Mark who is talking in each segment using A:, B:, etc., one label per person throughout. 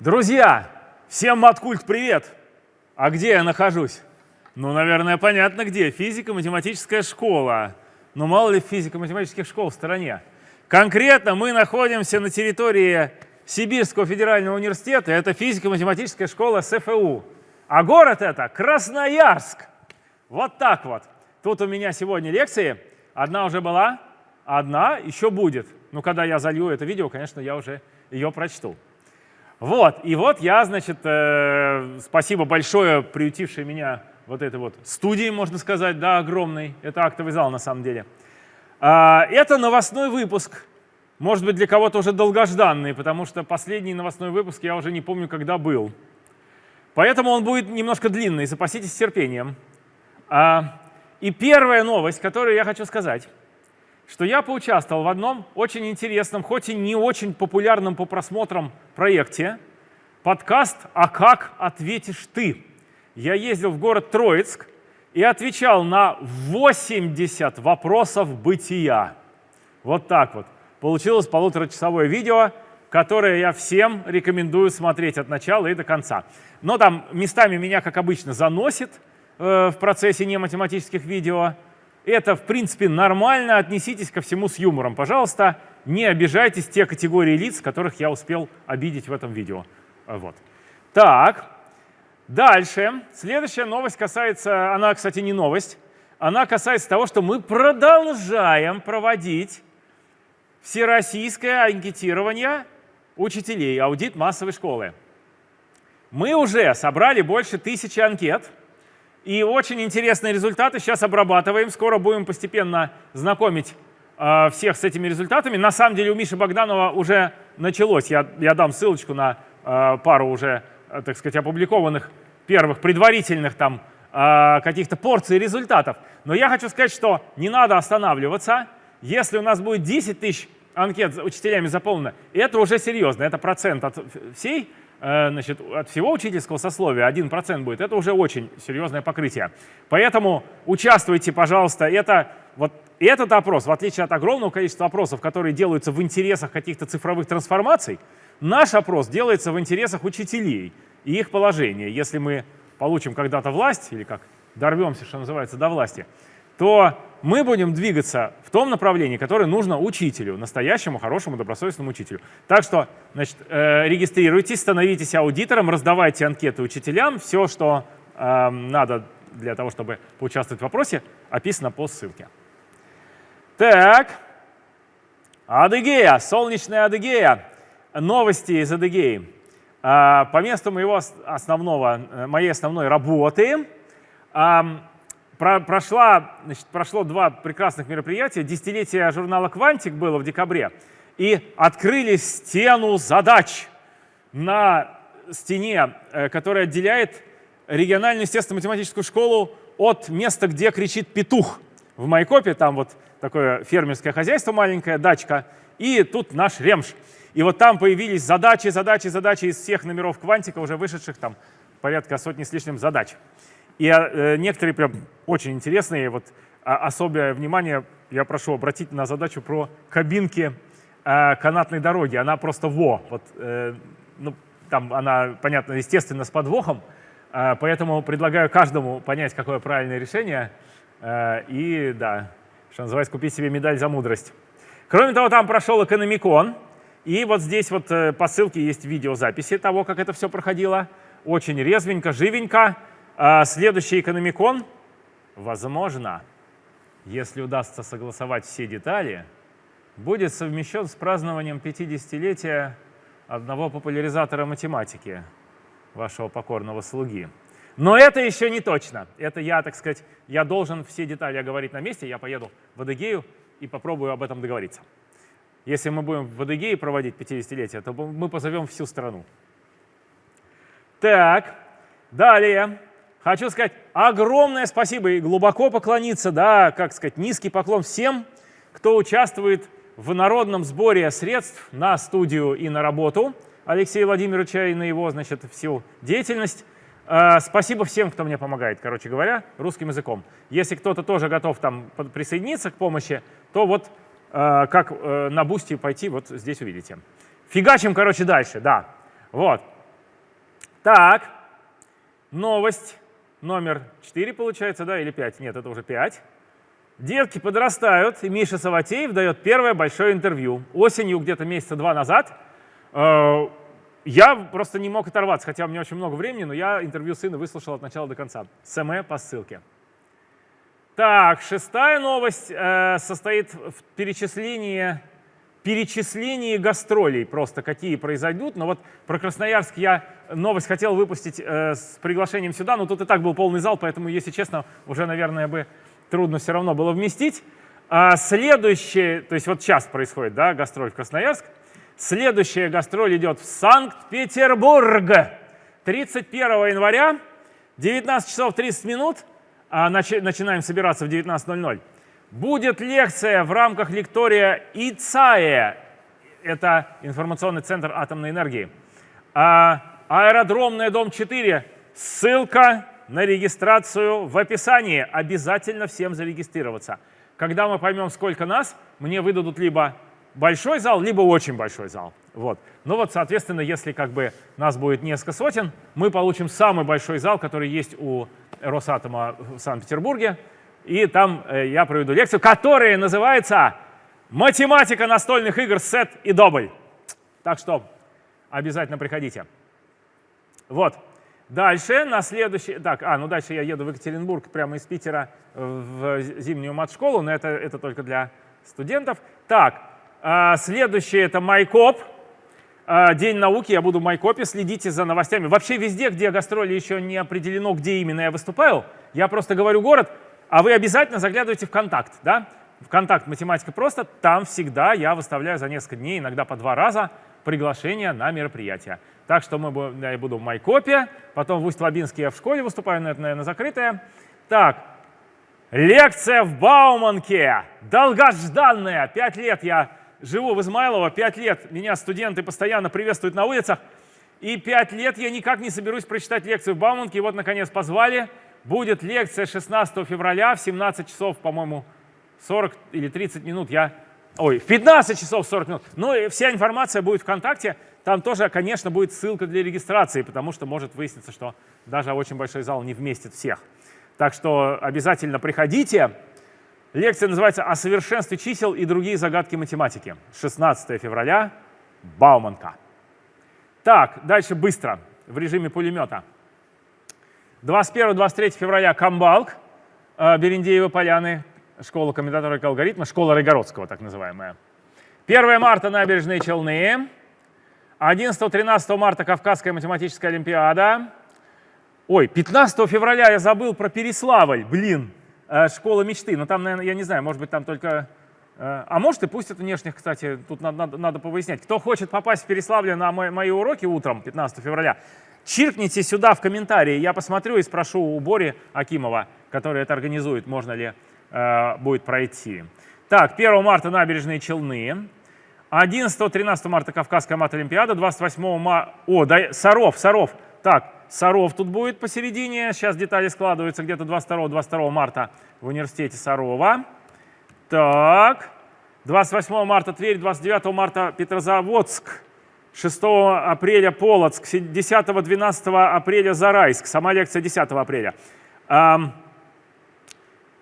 A: Друзья, всем Маткульт привет! А где я нахожусь? Ну, наверное, понятно где. Физико-математическая школа. Но мало ли физико-математических школ в стороне. Конкретно мы находимся на территории Сибирского федерального университета. Это физико-математическая школа СФУ. А город это Красноярск. Вот так вот. Тут у меня сегодня лекции. Одна уже была, одна еще будет. Ну, когда я залью это видео, конечно, я уже ее прочту. Вот, и вот я, значит, э, спасибо большое приютившей меня вот этой вот студии, можно сказать, да, огромной. Это актовый зал на самом деле. А, это новостной выпуск. Может быть, для кого-то уже долгожданный, потому что последний новостной выпуск я уже не помню, когда был. Поэтому он будет немножко длинный, запаситесь терпением. А, и первая новость, которую я хочу сказать, что я поучаствовал в одном очень интересном, хоть и не очень популярном по просмотрам проекте, подкаст «А как ответишь ты?». Я ездил в город Троицк и отвечал на 80 вопросов бытия. Вот так вот. Получилось полуторачасовое видео, которое я всем рекомендую смотреть от начала и до конца. Но там местами меня, как обычно, заносит э, в процессе нематематических видео – это, в принципе, нормально. Отнеситесь ко всему с юмором. Пожалуйста, не обижайтесь те категории лиц, которых я успел обидеть в этом видео. Вот. Так, дальше. Следующая новость касается, она, кстати, не новость, она касается того, что мы продолжаем проводить всероссийское анкетирование учителей, аудит массовой школы. Мы уже собрали больше тысячи анкет, и очень интересные результаты сейчас обрабатываем. Скоро будем постепенно знакомить э, всех с этими результатами. На самом деле у Миши Богданова уже началось. Я, я дам ссылочку на э, пару уже, э, так сказать, опубликованных первых предварительных там э, каких-то порций результатов. Но я хочу сказать, что не надо останавливаться. Если у нас будет 10 тысяч анкет учителями заполнено, это уже серьезно, это процент от всей значит, от всего учительского сословия 1% будет, это уже очень серьезное покрытие. Поэтому участвуйте, пожалуйста. Это, вот этот опрос, в отличие от огромного количества опросов, которые делаются в интересах каких-то цифровых трансформаций, наш опрос делается в интересах учителей и их положения. Если мы получим когда-то власть, или как дорвемся, что называется, до власти, то мы будем двигаться в том направлении, которое нужно учителю, настоящему, хорошему, добросовестному учителю. Так что значит, э, регистрируйтесь, становитесь аудитором, раздавайте анкеты учителям. Все, что э, надо для того, чтобы поучаствовать в вопросе, описано по ссылке. Так, Адыгея, солнечная Адыгея. Новости из Адыгеи. Э, по месту моего основного, э, моей основной работы про, прошла, значит, прошло два прекрасных мероприятия. Десятилетие журнала «Квантик» было в декабре. И открыли стену задач на стене, э, которая отделяет региональную естественно-математическую школу от места, где кричит петух. В Майкопе там вот такое фермерское хозяйство маленькое, дачка, и тут наш ремш. И вот там появились задачи, задачи, задачи из всех номеров квантика, уже вышедших там порядка сотни с лишним задач. И э, некоторые прям очень интересные. Вот а, особое внимание я прошу обратить на задачу про кабинки э, канатной дороги. Она просто во. Вот, э, ну, там она, понятно, естественно, с подвохом. Э, поэтому предлагаю каждому понять, какое правильное решение. Э, и, да, что называется, купить себе медаль за мудрость. Кроме того, там прошел экономикон. И вот здесь вот э, по ссылке есть видеозаписи того, как это все проходило. Очень резвенько, живенько. А следующий экономикон, возможно, если удастся согласовать все детали, будет совмещен с празднованием 50-летия одного популяризатора математики, вашего покорного слуги. Но это еще не точно. Это я, так сказать, я должен все детали оговорить на месте. Я поеду в Адыгею и попробую об этом договориться. Если мы будем в Адыгее проводить 50-летие, то мы позовем всю страну. Так, далее. Хочу сказать огромное спасибо и глубоко поклониться, да, как сказать, низкий поклон всем, кто участвует в народном сборе средств на студию и на работу Алексея Владимировича и на его, значит, всю деятельность. А, спасибо всем, кто мне помогает, короче говоря, русским языком. Если кто-то тоже готов там присоединиться к помощи, то вот а, как э, на бусте пойти, вот здесь увидите. Фигачим, короче, дальше, да. Вот. Так, новость номер 4 получается, да, или 5? Нет, это уже 5. Детки подрастают, и Миша Саватеев дает первое большое интервью. Осенью, где-то месяца два назад, э, я просто не мог оторваться, хотя у меня очень много времени, но я интервью сына выслушал от начала до конца. СМ по ссылке. Так, шестая новость э, состоит в перечислении, перечислении гастролей, просто какие произойдут. Но вот про Красноярск я новость хотел выпустить э, с приглашением сюда, но тут и так был полный зал, поэтому, если честно, уже, наверное, бы трудно все равно было вместить. А следующее, то есть вот сейчас происходит да, гастроль в Красноярск, следующая гастроль идет в Санкт-Петербург 31 января, 19 часов 30 минут – а начинаем собираться в 19.00. Будет лекция в рамках лектория ИЦАЭ, это информационный центр атомной энергии. А, аэродромная, дом 4, ссылка на регистрацию в описании. Обязательно всем зарегистрироваться. Когда мы поймем, сколько нас, мне выдадут либо большой зал, либо очень большой зал. Вот. Ну вот, соответственно, если как бы нас будет несколько сотен, мы получим самый большой зал, который есть у Росатома в Санкт-Петербурге. И там э, я проведу лекцию, которая называется «Математика настольных игр сет и добль». Так что обязательно приходите. Вот. Дальше, на следующий... Так, а, ну дальше я еду в Екатеринбург прямо из Питера в зимнюю мат-школу, но это, это только для студентов. Так, а, следующее — это Майкоп. А, День науки, я буду в Майкопе, следите за новостями. Вообще везде, где гастроли еще не определено, где именно я выступаю, я просто говорю город, а вы обязательно заглядывайте в контакт. Да? В контакт «Математика просто», там всегда я выставляю за несколько дней, иногда по два раза, приглашение на мероприятие. Так что мы, я буду в Майкопе, потом в Усть-Лабинске я в школе выступаю, но это, наверное, закрытое. Так, лекция в Бауманке, долгожданная, пять лет я живу в Измайлово, 5 лет меня студенты постоянно приветствуют на улицах, и 5 лет я никак не соберусь прочитать лекцию в Бауманке, и вот, наконец, позвали. Будет лекция 16 февраля в 17 часов, по-моему, 40 или 30 минут. Я... Ой, в 15 часов 40 минут. Ну и вся информация будет ВКонтакте. Там тоже, конечно, будет ссылка для регистрации, потому что может выясниться, что даже очень большой зал не вместит всех. Так что обязательно приходите. Лекция называется «О совершенстве чисел и другие загадки математики». 16 февраля, Бауманка. Так, дальше быстро, в режиме пулемета. 21-23 февраля Камбалк, э, Берендеева поляны, школа комментаторов алгоритма, школа Райгородского, так называемая. 1 марта набережные Челны. 11-13 марта Кавказская математическая олимпиада. Ой, 15 февраля я забыл про Переславль, блин. Э, школа мечты. Но там, наверное, я не знаю, может быть, там только... Э, а может и пустят внешних, кстати, тут надо, надо, надо повыяснять. Кто хочет попасть в Переславле на мои, мои уроки утром, 15 февраля, чиркните сюда в комментарии, я посмотрю и спрошу у Бори Акимова, который это организует, можно ли э, будет пройти. Так, 1 марта набережные Челны, 11-13 марта Кавказская мат-олимпиада, 28 марта... О, да, Саров, Саров. Так, Саров тут будет посередине. Сейчас детали складываются где-то 22-22 марта в университете Сарова. Так. 28 марта Тверь, 29 марта Петрозаводск. 6 апреля Полоцк, 10-12 апреля Зарайск. Сама лекция 10 апреля.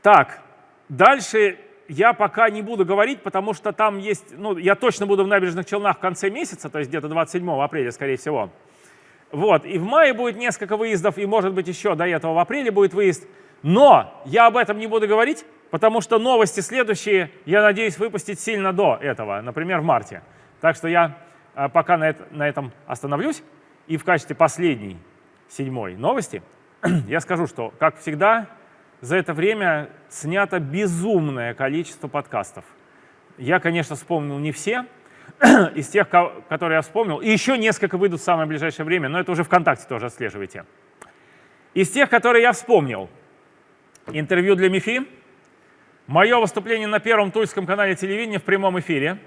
A: Так, дальше я пока не буду говорить, потому что там есть, ну, я точно буду в Набережных Челнах в конце месяца, то есть где-то 27 апреля, скорее всего. Вот, и в мае будет несколько выездов, и может быть еще до этого в апреле будет выезд. Но я об этом не буду говорить, потому что новости следующие, я надеюсь, выпустить сильно до этого, например, в марте. Так что я пока на, это, на этом остановлюсь. И в качестве последней, седьмой новости, я скажу, что, как всегда, за это время снято безумное количество подкастов. Я, конечно, вспомнил не все, из тех, которые я вспомнил, и еще несколько выйдут в самое ближайшее время, но это уже ВКонтакте тоже отслеживайте. Из тех, которые я вспомнил, интервью для МИФИ, мое выступление на первом тульском канале телевидения в прямом эфире.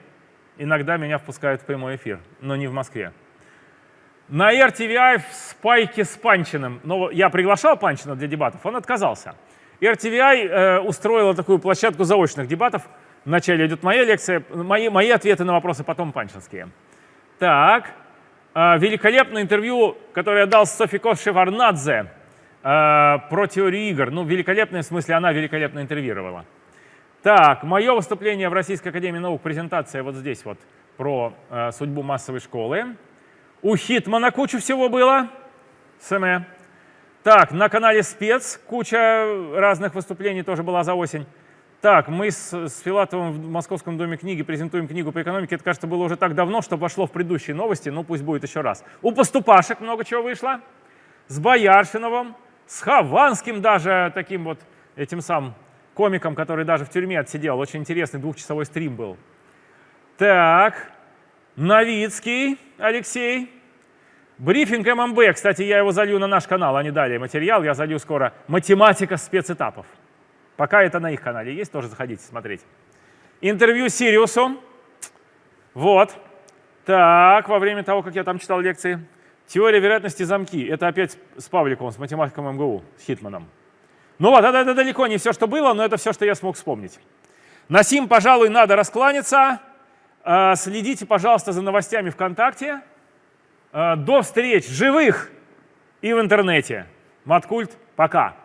A: Иногда меня впускают в прямой эфир, но не в Москве. На RTVI в спайке с Панчиным. Но я приглашал Панчина для дебатов, он отказался. RTVI э, устроила такую площадку заочных дебатов – Вначале идет моя лекция, мои, мои ответы на вопросы, потом панчинские. Так, э, великолепное интервью, которое я дал Софико Шеварнадзе э, про теорию игр. Ну, великолепное в смысле, она великолепно интервьюировала. Так, мое выступление в Российской Академии Наук, презентация вот здесь вот про э, судьбу массовой школы. У Хитмана кучу всего было. СМЭ. Так, на канале Спец куча разных выступлений тоже была за осень. Так, мы с, с Филатовым в Московском доме книги презентуем книгу по экономике. Это, кажется, было уже так давно, что вошло в предыдущие новости. Ну, пусть будет еще раз. У Поступашек много чего вышло. С Бояршиновым, с Хованским даже, таким вот этим самым комиком, который даже в тюрьме отсидел. Очень интересный двухчасовой стрим был. Так, Новицкий Алексей. Брифинг ММБ, кстати, я его залью на наш канал, они дали материал, я залью скоро. Математика спецэтапов. Пока это на их канале есть, тоже заходите смотреть. Интервью Сириусу. Вот. Так, во время того, как я там читал лекции. Теория вероятности замки. Это опять с Павликовым, с математиком МГУ, с Хитманом. Ну вот, это, это далеко не все, что было, но это все, что я смог вспомнить. На сим, пожалуй, надо раскланяться. Э, следите, пожалуйста, за новостями ВКонтакте. Э, до встреч живых и в интернете. Маткульт, пока.